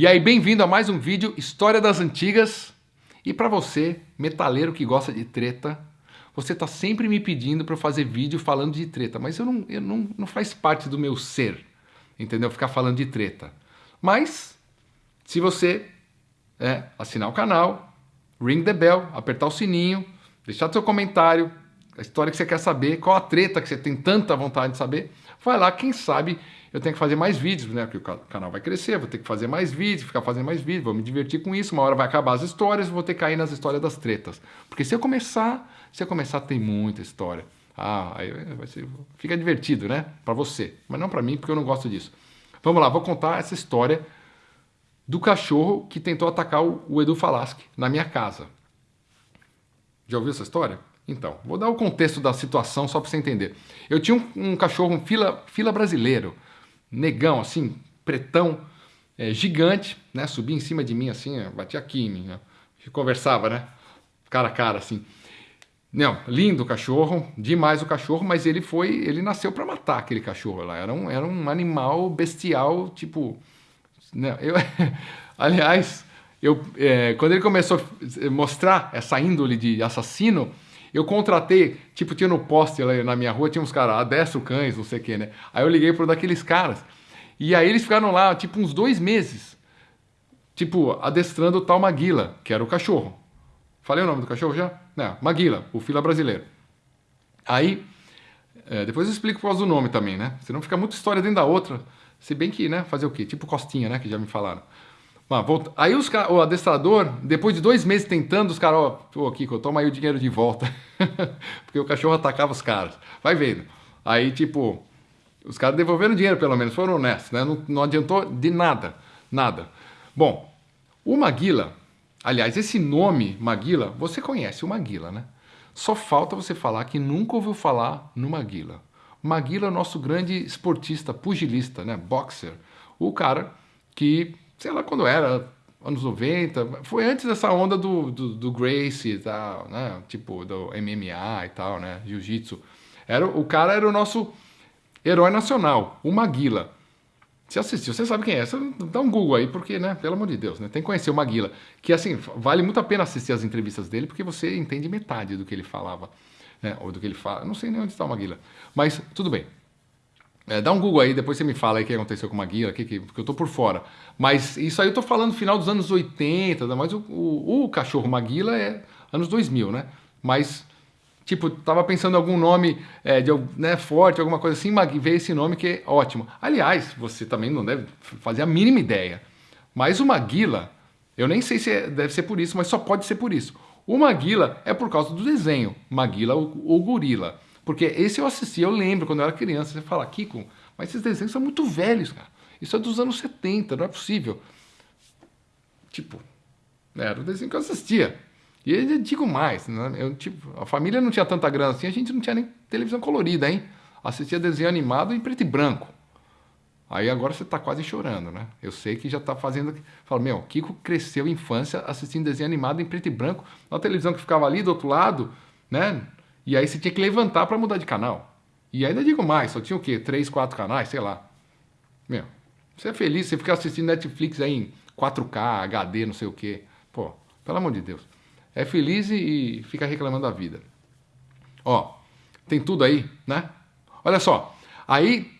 E aí, bem-vindo a mais um vídeo História das Antigas. E para você, metaleiro que gosta de treta, você tá sempre me pedindo para fazer vídeo falando de treta, mas eu não, eu não, não faz parte do meu ser, entendeu? Ficar falando de treta. Mas, se você é, assinar o canal, ring the bell, apertar o sininho, deixar seu comentário, a história que você quer saber, qual a treta que você tem tanta vontade de saber, vai lá, quem sabe eu tenho que fazer mais vídeos, né? Porque o canal vai crescer, vou ter que fazer mais vídeos, ficar fazendo mais vídeos, vou me divertir com isso, uma hora vai acabar as histórias, vou ter que cair nas histórias das tretas. Porque se eu começar, se eu começar tem muita história. Ah, aí vai ser, fica divertido, né? Para você, mas não para mim, porque eu não gosto disso. Vamos lá, vou contar essa história do cachorro que tentou atacar o, o Edu Falaschi na minha casa. Já ouviu essa história? Então, vou dar o contexto da situação só para você entender. Eu tinha um, um cachorro, um fila, fila brasileiro, negão, assim, pretão, é, gigante, né? Subia em cima de mim, assim, batia aqui em mim, né? conversava, né? Cara a cara, assim. Não, lindo o cachorro, demais o cachorro, mas ele foi, ele nasceu para matar aquele cachorro lá. Era um, era um animal bestial, tipo, né? Eu, aliás, eu, é, quando ele começou a mostrar essa índole de assassino, eu contratei, tipo, tinha no poste lá na minha rua, tinha uns caras, adestro cães, não sei o que, né? Aí eu liguei para um daqueles caras. E aí eles ficaram lá, tipo, uns dois meses. Tipo, adestrando o tal Maguila, que era o cachorro. Falei o nome do cachorro já? Não, Maguila, o fila brasileiro. Aí, é, depois eu explico por causa do nome também, né? Senão fica muita história dentro da outra. Se bem que, né, fazer o quê? Tipo Costinha, né, que já me falaram. Aí os, o adestrador, depois de dois meses tentando, os caras, ó, pô, Kiko, toma aí o dinheiro de volta. Porque o cachorro atacava os caras. Vai vendo. Aí, tipo, os caras devolveram dinheiro, pelo menos, foram honestos, né? Não, não adiantou de nada. Nada. Bom, o Maguila, aliás, esse nome Maguila, você conhece o Maguila, né? Só falta você falar que nunca ouviu falar no Maguila. Maguila é o nosso grande esportista, pugilista, né? Boxer. O cara que sei lá quando era, anos 90, foi antes dessa onda do, do, do Gracie e tal, né? Tipo, do MMA e tal, né? Jiu-Jitsu. Era, o cara era o nosso herói nacional, o Maguila. Você assistiu, você sabe quem é. Você dá um Google aí, porque, né, pelo amor de Deus, né, tem que conhecer o Maguila. Que, assim, vale muito a pena assistir as entrevistas dele, porque você entende metade do que ele falava, né, ou do que ele fala. Não sei nem onde está o Maguila. Mas, tudo bem. É, dá um Google aí, depois você me fala aí o que aconteceu com o Maguila, que, que, porque eu tô por fora. Mas isso aí eu tô falando final dos anos 80, mas o, o, o cachorro Maguila é anos 2000, né? Mas, tipo, tava pensando em algum nome é, de, né, forte, alguma coisa assim, veio esse nome que é ótimo. Aliás, você também não deve fazer a mínima ideia. Mas o Maguila, eu nem sei se é, deve ser por isso, mas só pode ser por isso. O Maguila é por causa do desenho, Maguila, o, o gorila. Porque esse eu assisti, eu lembro quando eu era criança, você fala, Kiko, mas esses desenhos são muito velhos, cara. Isso é dos anos 70, não é possível. Tipo, era o desenho que eu assistia. E eu digo mais, né? eu, tipo, a família não tinha tanta grana assim, a gente não tinha nem televisão colorida, hein? Assistia desenho animado em preto e branco. Aí agora você está quase chorando, né? Eu sei que já está fazendo... Fala, meu, Kiko cresceu infância assistindo desenho animado em preto e branco, na televisão que ficava ali do outro lado, né? E aí você tinha que levantar para mudar de canal. E ainda digo mais, só tinha o quê? Três, quatro canais, sei lá. Meu, você é feliz, você fica assistindo Netflix aí em 4K, HD, não sei o quê. Pô, pelo amor de Deus. É feliz e fica reclamando da vida. Ó, tem tudo aí, né? Olha só, aí,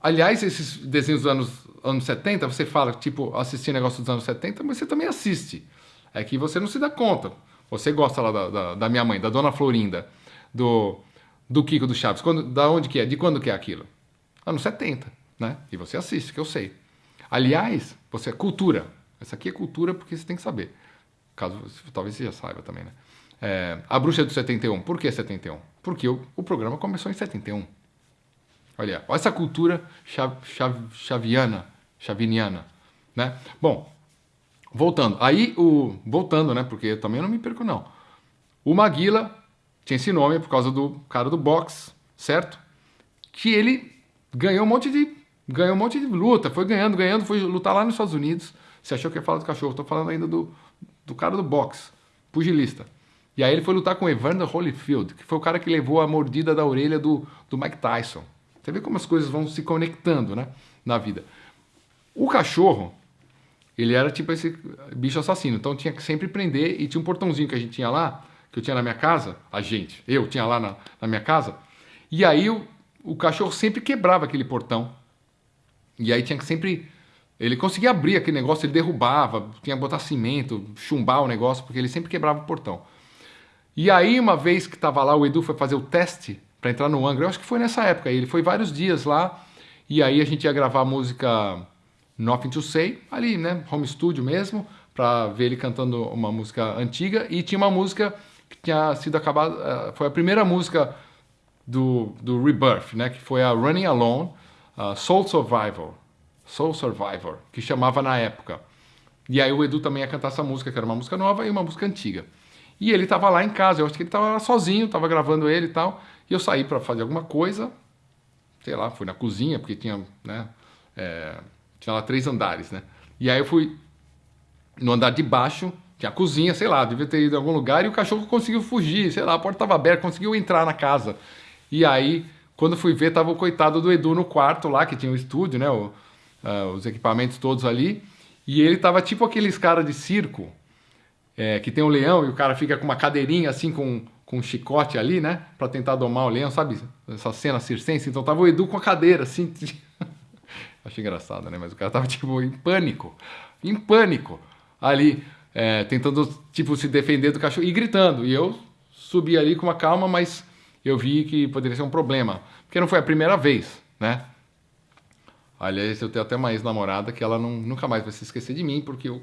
aliás, esses desenhos dos anos, anos 70, você fala, tipo, assistir negócio dos anos 70, mas você também assiste. É que você não se dá conta. Você gosta lá da, da, da minha mãe, da dona Florinda do, do Kiko do Chaves. Quando, da onde que é? De quando que é aquilo? Anos 70, né? E você assiste, que eu sei. Aliás, você é cultura. Essa aqui é cultura porque você tem que saber. Caso talvez você já saiba também, né? É, a Bruxa do 71. Por que 71? Porque o, o programa começou em 71. Olha, olha essa cultura chav, chav, chaviana, chaviniana, né? Bom, voltando. Aí o voltando, né? Porque eu também não me perco não. O Maguila tinha esse nome por causa do cara do boxe, certo? Que ele ganhou um monte de ganhou um monte de luta, foi ganhando, ganhando, foi lutar lá nos Estados Unidos. Você achou que ia falar do cachorro? Estou falando ainda do, do cara do boxe, pugilista. E aí ele foi lutar com Evander Holyfield, que foi o cara que levou a mordida da orelha do, do Mike Tyson. Você vê como as coisas vão se conectando, né, na vida. O cachorro, ele era tipo esse bicho assassino. Então tinha que sempre prender e tinha um portãozinho que a gente tinha lá, que eu tinha na minha casa, a gente, eu tinha lá na, na minha casa. E aí o, o cachorro sempre quebrava aquele portão. E aí tinha que sempre. Ele conseguia abrir aquele negócio, ele derrubava, tinha que botar cimento, chumbar o negócio, porque ele sempre quebrava o portão. E aí, uma vez que estava lá, o Edu foi fazer o teste para entrar no Angra, eu acho que foi nessa época, ele foi vários dias lá, e aí a gente ia gravar a música Nothing to Say, ali, né, home studio mesmo, para ver ele cantando uma música antiga, e tinha uma música que tinha sido acabada, eh, foi a primeira música do, do Rebirth, né, que foi a Running Alone, uh, Soul Survivor, Soul Survivor, que chamava na época. E aí o Edu também ia cantar essa música, que era uma música nova e uma música antiga. E ele estava lá em casa, eu acho que ele estava sozinho, estava gravando ele e tal, e eu saí para fazer alguma coisa, sei lá, fui na cozinha, porque tinha, né, é, tinha lá três andares, né? E aí eu fui no andar de baixo, tinha cozinha, sei lá, devia ter ido em algum lugar, e o cachorro conseguiu fugir, sei lá, a porta estava aberta, conseguiu entrar na casa. E aí, quando fui ver, tava o coitado do Edu no quarto lá, que tinha o estúdio, né, o, uh, os equipamentos todos ali, e ele tava tipo aqueles cara de circo, é, que tem um leão e o cara fica com uma cadeirinha assim com, com um chicote ali, né? Pra tentar domar o leão, sabe? Essa cena circense. Então tava o Edu com a cadeira, assim. Achei engraçado, né? Mas o cara tava, tipo, em pânico. Em pânico. Ali, é, tentando, tipo, se defender do cachorro e gritando. E eu subi ali com uma calma, mas eu vi que poderia ser um problema. Porque não foi a primeira vez, né? Aliás, eu tenho até uma ex-namorada que ela não, nunca mais vai se esquecer de mim, porque eu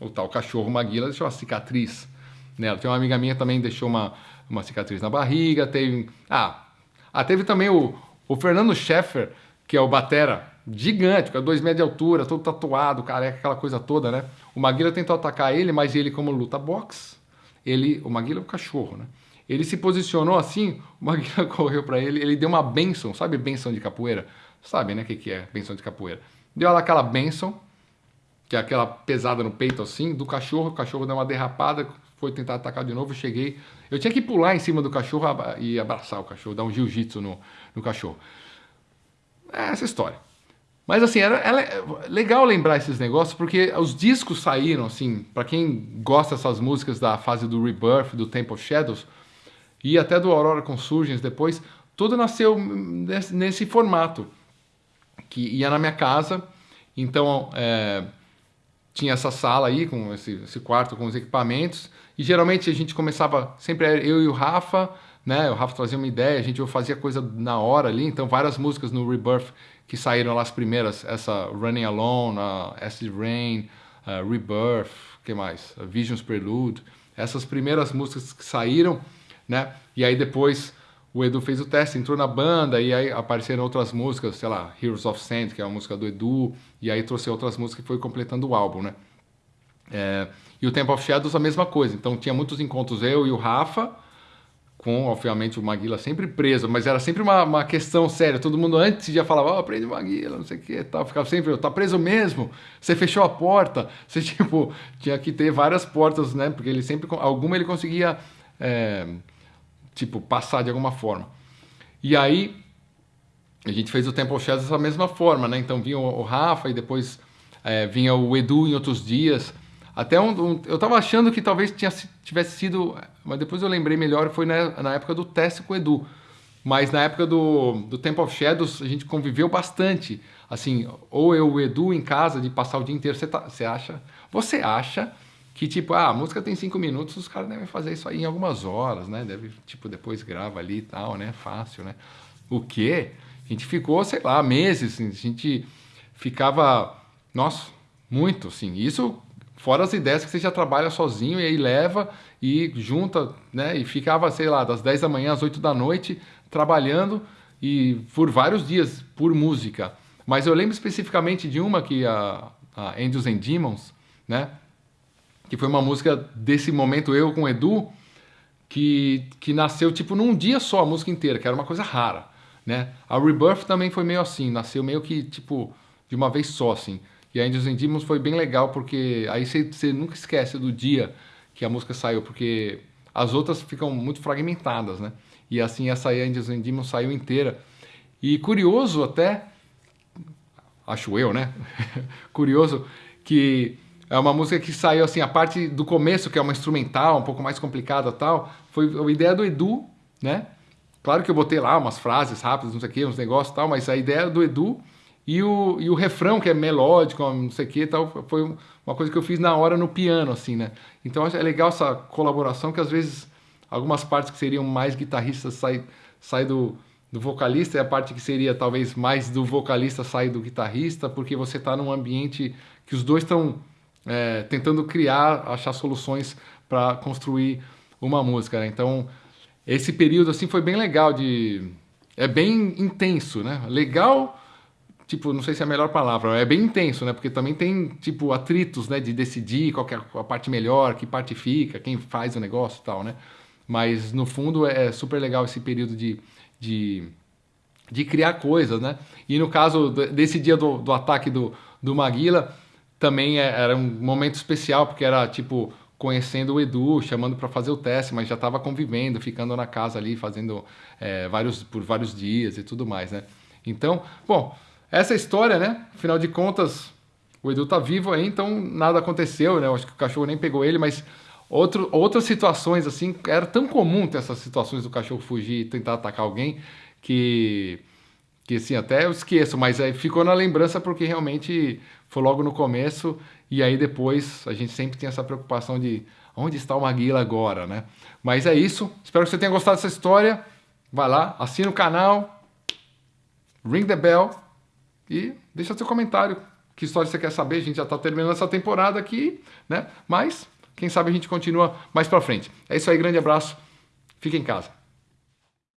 o tal cachorro Maguila deixou uma cicatriz nela. Tem uma amiga minha também deixou uma, uma cicatriz na barriga. Teve. Ah, ah teve também o, o Fernando Scheffer, que é o Batera, gigante, com dois metros de altura, todo tatuado, careca, aquela coisa toda, né? O Maguila tentou atacar ele, mas ele, como luta boxe, ele. O Maguila é o cachorro, né? Ele se posicionou assim, o Maguila correu para ele, ele deu uma benção, sabe benção de capoeira? Sabe, né, o que, que é benção de capoeira? Deu lá aquela benção, que é aquela pesada no peito assim, do cachorro, o cachorro deu uma derrapada, foi tentar atacar de novo, cheguei, eu tinha que pular em cima do cachorro e abraçar o cachorro, dar um jiu-jitsu no, no cachorro. É essa história. Mas assim, era, era, legal lembrar esses negócios, porque os discos saíram, assim, para quem gosta dessas músicas da fase do Rebirth, do Temple of Shadows, e até do Aurora Consurgence depois, tudo nasceu nesse, nesse formato, que ia na minha casa, então... É, tinha essa sala aí, com esse, esse, quarto com os equipamentos, e geralmente a gente começava, sempre eu e o Rafa, né? O Rafa trazia uma ideia, a gente fazia coisa na hora ali, então várias músicas no Rebirth que saíram lá as primeiras, essa Running Alone, uh, Acid Rain, uh, Rebirth, que mais? Uh, Visions Prelude, essas primeiras músicas que saíram, né? E aí depois o Edu fez o teste, entrou na banda e aí apareceram outras músicas, sei lá, Heroes of Sand, que é a música do Edu, e aí trouxe outras músicas que foi completando o álbum, né? É, e o Temple of Shadows a mesma coisa, então tinha muitos encontros eu e o Rafa, com, obviamente, o Maguila sempre preso, mas era sempre uma, uma questão séria. Todo mundo antes já falava, ó, oh, prende o Maguila, não sei o que, tal. Ficava sempre, tá preso mesmo? Você fechou a porta? Você, tipo, tinha que ter várias portas, né? Porque ele sempre, alguma ele conseguia é, tipo, passar de alguma forma. E aí, a gente fez o Temple Shadows dessa mesma forma, né? Então vinha o, Rafa e depois é, vinha o Edu em outros dias. Até um, um, eu tava achando que talvez tinha, tivesse sido, mas depois eu lembrei melhor, foi na, na época do teste com o Edu. Mas na época do, do Temple of Shadows a gente conviveu bastante. Assim, ou eu, o Edu em casa, de passar o dia inteiro. Você, tá, você acha? Você acha que tipo, ah, a música tem cinco minutos, os caras devem fazer isso aí em algumas horas, né? Deve, tipo, depois grava ali e tal, né? Fácil, né? O quê? A gente ficou, sei lá, meses, assim, a gente ficava, nossa, muito, assim. Isso fora as ideias que você já trabalha sozinho e aí leva e junta, né? E ficava, sei lá, das 10 da manhã às 8 da noite trabalhando e por vários dias por música. Mas eu lembro especificamente de uma que a, a Angels and Demons, né? que foi uma música desse momento eu com o Edu, que, que nasceu tipo num dia só a música inteira, que era uma coisa rara, né? A Rebirth também foi meio assim, nasceu meio que tipo de uma vez só assim. E a Angels and Demons foi bem legal porque aí você nunca esquece do dia que a música saiu, porque as outras ficam muito fragmentadas, né? E assim essa aí, Angels and Demons saiu inteira. E curioso até, acho eu, né? curioso que é uma música que saiu assim, a parte do começo, que é uma instrumental, um pouco mais complicada tal, foi a ideia do Edu, né? Claro que eu botei lá umas frases rápidas, não sei o que, uns negócios tal, mas a ideia do Edu e o, e o refrão, que é melódico, não sei o que tal, foi uma coisa que eu fiz na hora no piano, assim, né? Então é legal essa colaboração que às vezes algumas partes que seriam mais guitarristas saem sai do, do vocalista e a parte que seria talvez mais do vocalista sai do guitarrista, porque você está num ambiente que os dois estão é, tentando criar, achar soluções para construir uma música. Né? Então, esse período assim foi bem legal de é bem intenso, né? Legal, tipo, não sei se é a melhor palavra, é bem intenso, né? Porque também tem tipo atritos, né, de decidir qual é a parte melhor, que parte fica, quem faz o negócio e tal, né? Mas no fundo é super legal esse período de, de, de criar coisas, né? E no caso desse dia do, do ataque do, do Maguila, também é, era um momento especial, porque era tipo conhecendo o Edu, chamando para fazer o teste, mas já estava convivendo, ficando na casa ali, fazendo é, vários por vários dias e tudo mais, né? Então, bom, essa história, né? Afinal de contas, o Edu tá vivo aí, então nada aconteceu, né? Eu acho que o cachorro nem pegou ele, mas outro, outras situações assim, era tão comum ter essas situações do cachorro fugir e tentar atacar alguém que que assim, até eu esqueço, mas aí ficou na lembrança porque realmente foi logo no começo e aí depois a gente sempre tem essa preocupação de onde está o Maguila agora, né? Mas é isso, espero que você tenha gostado dessa história. Vai lá, assina o canal, ring the bell e deixa seu comentário. Que história você quer saber? A gente já está terminando essa temporada aqui, né? Mas quem sabe a gente continua mais para frente. É isso aí, grande abraço. Fique em casa.